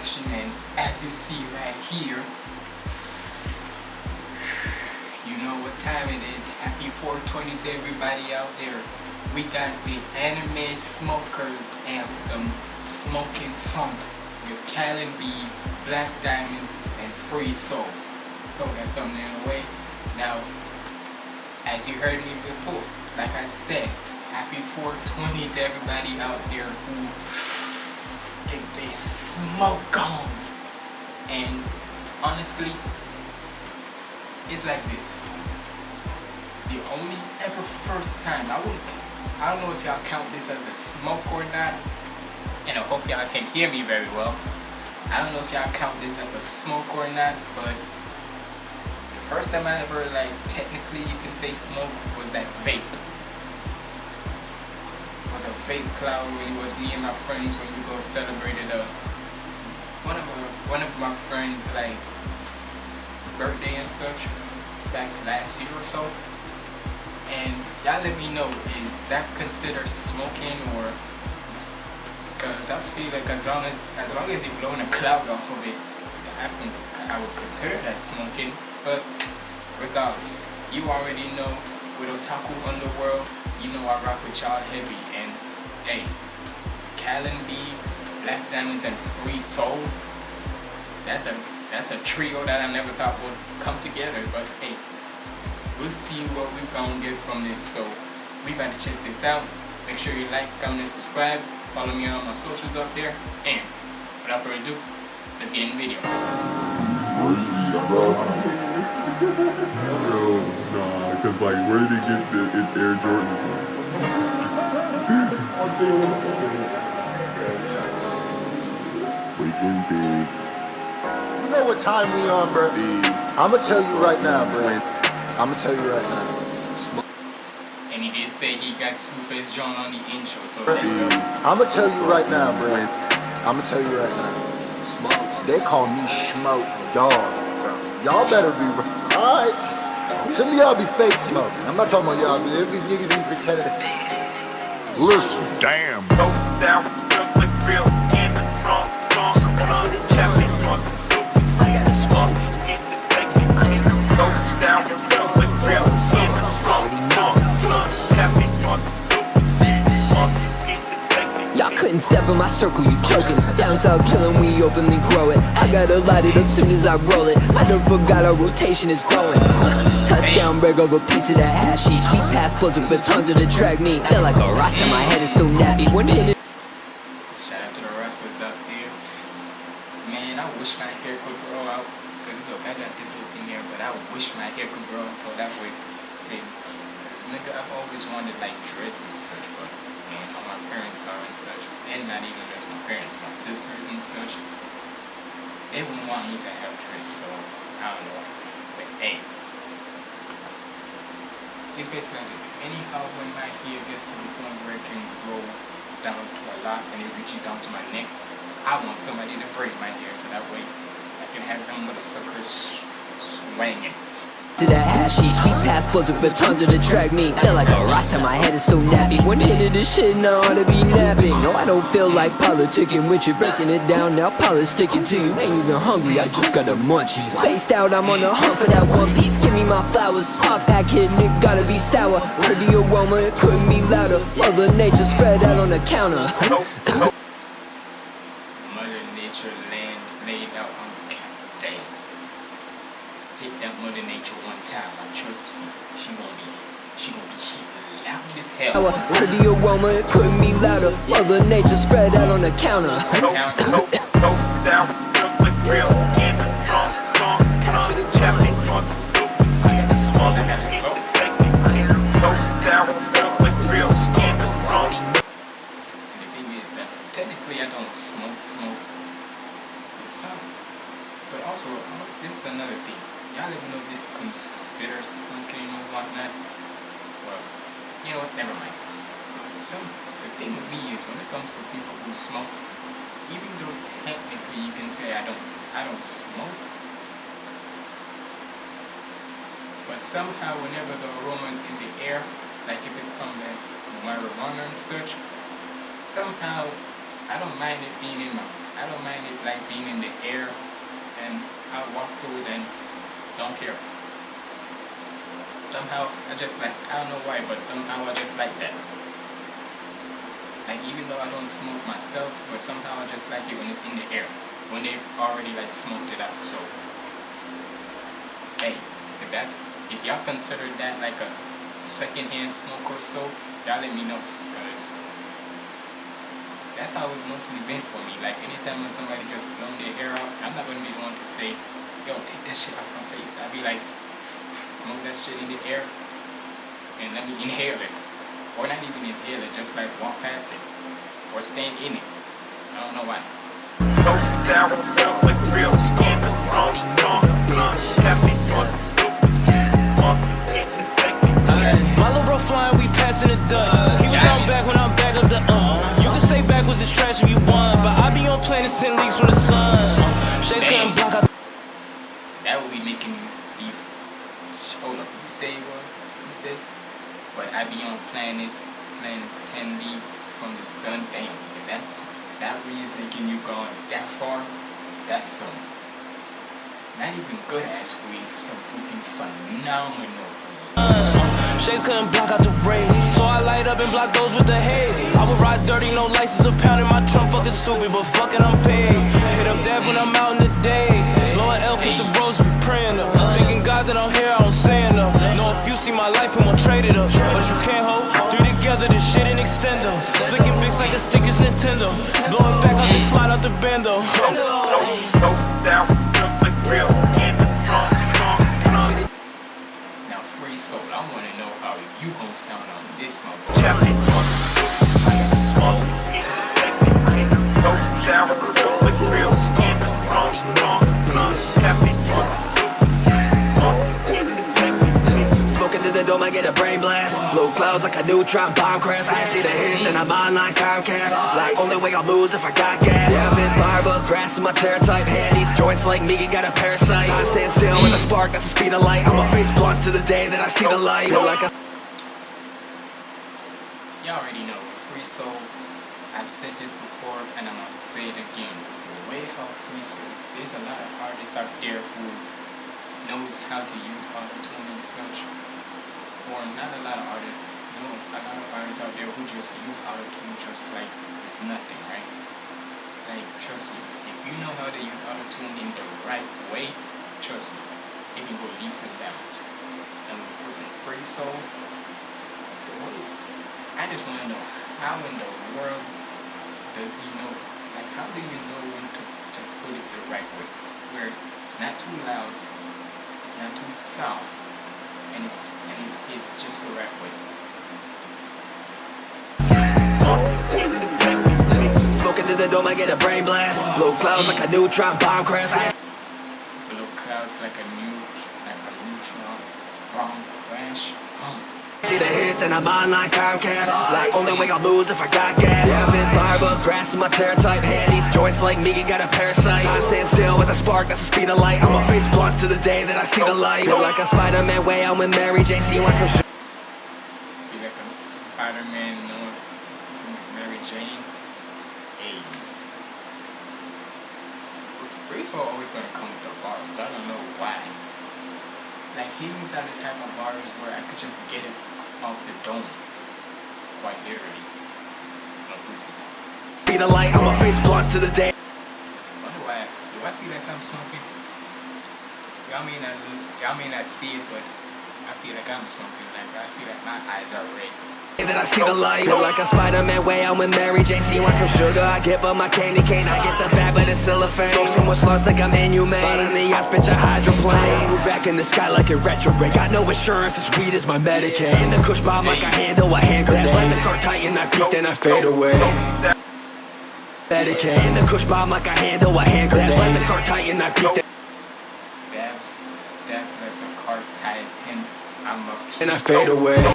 And as you see right here, you know what time it is. Happy 420 to everybody out there. We got the anime smokers anthem, Smoking Funk, with Callon B, Black Diamonds, and Free Soul. Throw that thumbnail away. Now, as you heard me before, like I said, happy 420 to everybody out there who they smoke on. And honestly, it's like this. The only ever first time, I wouldn't, I don't know if y'all count this as a smoke or not, and I hope y'all can hear me very well. I don't know if y'all count this as a smoke or not, but the first time I ever, like, technically you can say smoke was that vape fake cloud when it was me and my friends when we go celebrated a one of our, one of my friends like birthday and such back last year or so. And y'all let me know is that considered smoking or because I feel like as long as as long as you're blowing a cloud off of it I, can, I would consider that smoking. But regardless you already know with Otaku Underworld you know I rock with y'all heavy hey Callon B, Black Diamonds and Free Soul. That's a that's a trio that I never thought would come together but hey we'll see what we gonna get from this. So we better check this out. Make sure you like comment and subscribe. Follow me on my socials up there. And without further ado let's get in the video. Nah, cause like where did he get the it Air Jordan? Freaking big. You know what time we on, bro? I'ma tell you right now, bro. I'ma tell you right now. and he did say he got Screwface John on the intro so I'ma tell you right now, bro. I'ma tell you right now. They call me Smoke Dog, bro. Y'all better be alright. Some of y'all be fake smoking. I'm not talking about y'all, but every niggas be pretending. Listen. Damn. Y'all couldn't step in my circle, you joking. Down south killing, we openly grow it. I gotta light it up soon as I roll it. I done forgot our rotation is growing. Touchdown, break over piece of that hashy. Sweet pass bloods with batons to drag me. Feel like a rasta, my head is so nappy. One minute. Shout out to the wrestlers out there. Man, I wish my hair could grow out. Cause look, I got this thing here, but I wish my hair could grow out so that way, cause nigga, I've always wanted like dreads and such, but man, parents are and such, and not even just my parents, my sisters and such, they wouldn't want me to have dreads, so I don't know. But hey, it's basically like this. Anyhow, when my hair gets to the point where it can grow down to a lot and it reaches down to my neck, I want somebody to braid my hair so that way I can have them with a sucker swinging. To that hashy, sweet pass with batons to drag me. Feel like a rasta, my head is so nappy. One minute this shit, and I ought to be napping. No, I don't feel like politicking with you, breaking it down now. Politicking to you, ain't even hungry, I just got the munchies. Spaced out, I'm on the hunt for that one piece. Give me my flowers. Pop pack it, gotta be sour. Heard the aroma, it couldn't be louder. Mother nature spread out on the counter. Mother Nature land laid out on the count. Damn. Hit that Mother Nature one time. I trust you. She gonna be, she gonna be hitting loud as hell. Heard the aroma, it couldn't be louder. Mother nature spread out on the counter. Count. I smoke, even though technically you can say I don't, I don't smoke, but somehow whenever the aroma is in the air, like if it's from the marijuana and such, somehow I don't mind it being in my, I don't mind it like being in the air and I walk through it and don't care. Somehow I just like, I don't know why, but somehow I just like that. Like even though I don't smoke myself, but somehow I just like it when it's in the air. When they've already like smoked it out, so. Hey, if that's, if y'all consider that like a secondhand smoke or so, y'all let me know, cause that's how it's mostly been for me. Like anytime when somebody just blown their hair out, I'm not gonna be the one to say, yo, take that shit out my face. I'll be like, smoke that shit in the air and let me inhale it. Or not even inhale it, just like walk past it. Or stand in it. I don't know why. So felt like real skin. Flying, we passing the dust. He was on back when I'm back up the uh. You can say back was his trash if you want, but I be on planets 10 leagues from the sun. Shades couldn't block out. That would be making me beef. Hold up, you say it was? You said? But I be on planet, planets 10 league from the sun. Damn, if that's, that is making you gone that far, that's some, not even good ass weed, some freaking phenomenal Shades couldn't block out the rays, so I light up and block those with the haze. I would ride dirty, no license, a pound in my trunk, fucking stupid, but fucking I'm paid. Hit up death when I'm out in the day. Lord Elf is a rose for praying up. Thinking God that I'm here, I don't say enough. Know if you see my life, I'm trade it up. But you can't hold three together, this shit and extend them. Flicking bits like a stick is Nintendo. Blowing back out the slide out the bando. So, so that one felt like real skin. Wrong, wrong, wrong. Now, free soul, I want to know how you gon' sound on this motherfucker. Kept Dome, I get a brain blast. Low clouds like a neutron bomb crash. I see the hit, then I'm online Comcast. Like, only way I'll lose if I got gas. Yeah, I've been fire, but grass in my tear type. Hand these joints like me, got a parasite. I stand still with a spark, that's the speed of light. I'ma face blunts to the day that I see the light. Y'all already know, Free Soul, I've said this before and I'm gonna say it again. The way how Free Soul, there's a lot of artists out there who knows how to use auto-tune and. Not a lot of artists, no, a lot of artists out there who just use auto-tune just like it's nothing, right? Like, trust me, if you know how to use auto-tune in the right way, trust me, it can go leaps and bounds. And with freaking Free Soul, the way I just want to know how in the world does he know? Like, how do you know when to just put it the right way, where it's not too loud, it's not too soft, and it's and it's just the right way. Smoking to the dome, I get a brain blast. Low clouds like a neutron bomb crash. Blue clouds like a new, like a neutron, see the hits, and I'm online Comcast. Like, only way I'll lose if I got gas. Yeah, I've been but grass in my tear type. Hand these joints like me, got a parasite. I stand still with a spark, that's the speed of light. I'ma face blunts to the day that I see the light. Feel like a Spider-Man way out with Mary Jane. See, want some shit. feel like I'm Spider-Man, know, Mary Jane. Hey. Free Soul always gonna come with the bars. I don't know why. Like these are the type of bars where I could just get it off the dome. Quite literally. Be the light, I'ma face blunts to the day. Wonder why do I feel like I'm smoking? Y'all may not y'all may not see it, but I feel like I'm smoking. Like I feel like my eyes are red. That I see the light. Feel like a Spider-Man way out with Mary Jane. See, want some sugar? I give her my candy cane. I get the bag, but it's still a fame. So so much lost like I'm inhumane. Spot on the yacht, bitch, a hydroplane. Move back in the sky like a retrograde. Got no insurance, this weed is my Medicaid. In the kush bomb like I handle a hand grenade. Like the car tighten, I peek, then I fade away. Medicaid. In the kush bomb like I handle a hand grenade. Like the car tighten, I peek, then Dabs, dabs like the car tied tin. I'm a pee, and I fade away.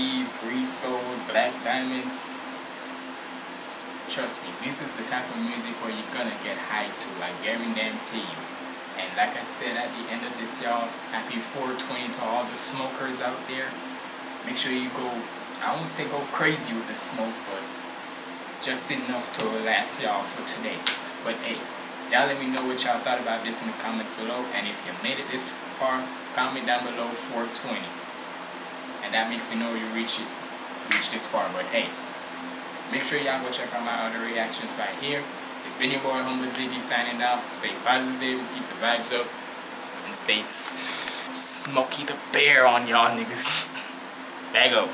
Free Soul, Black Diamonds. Trust me, this is the type of music where you're gonna get hyped to, Gary damn team. And like I said at the end of this, y'all, happy 420 to all the smokers out there. Make sure you go, I won't say go crazy with the smoke, but just enough to last y'all for today. But hey, y'all let me know what y'all thought about this in the comments below. And if you made it this far, comment down below 420. And that makes me know you reach it, reach this far. But hey, make sure y'all go check out my other reactions right here. It's been your boy Humble Ziggy signing out. Stay positive, keep the vibes up, and stay smoky the bear on y'all niggas. There go.